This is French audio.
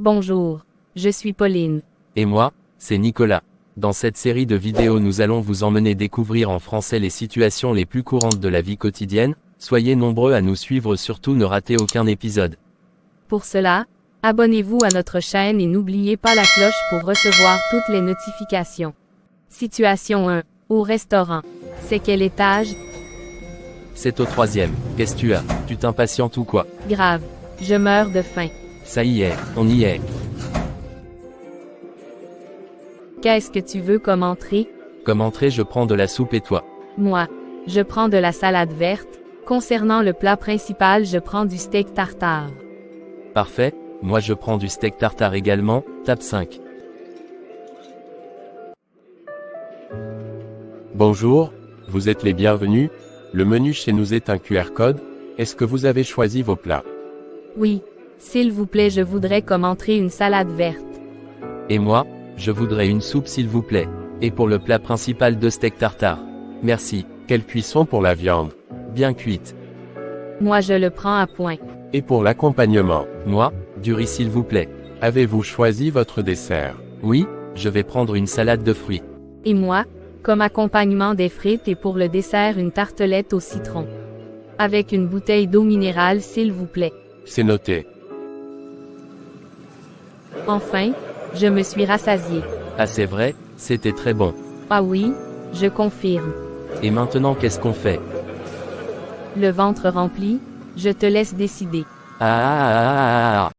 Bonjour, je suis Pauline. Et moi, c'est Nicolas. Dans cette série de vidéos nous allons vous emmener découvrir en français les situations les plus courantes de la vie quotidienne, soyez nombreux à nous suivre surtout ne ratez aucun épisode. Pour cela, abonnez-vous à notre chaîne et n'oubliez pas la cloche pour recevoir toutes les notifications. Situation 1. Au restaurant. C'est quel étage? C'est au troisième. Qu'est-ce que tu as? Tu t'impatientes ou quoi? Grave. Je meurs de faim. Ça y est, on y est. Qu'est-ce que tu veux comme entrée? Comme entrée je prends de la soupe et toi? Moi, je prends de la salade verte. Concernant le plat principal, je prends du steak tartare. Parfait, moi je prends du steak tartare également, tape 5. Bonjour, vous êtes les bienvenus. Le menu chez nous est un QR code. Est-ce que vous avez choisi vos plats? Oui, s'il vous plaît, je voudrais comme entrée une salade verte. Et moi, je voudrais une soupe s'il vous plaît. Et pour le plat principal de steak tartare. Merci, Quelle cuisson pour la viande bien cuite. Moi, je le prends à point. Et pour l'accompagnement Moi, du riz s'il vous plaît. Avez-vous choisi votre dessert? Oui, je vais prendre une salade de fruits. Et moi, comme accompagnement des frites et pour le dessert une tartelette au citron. Avec une bouteille d'eau minérale s'il vous plaît. C'est noté. Enfin, je me suis rassasié. Ah c'est vrai, c'était très bon. Ah oui, je confirme. Et maintenant qu'est-ce qu'on fait? Le ventre rempli, je te laisse décider. Ah, ah, ah, ah, ah, ah.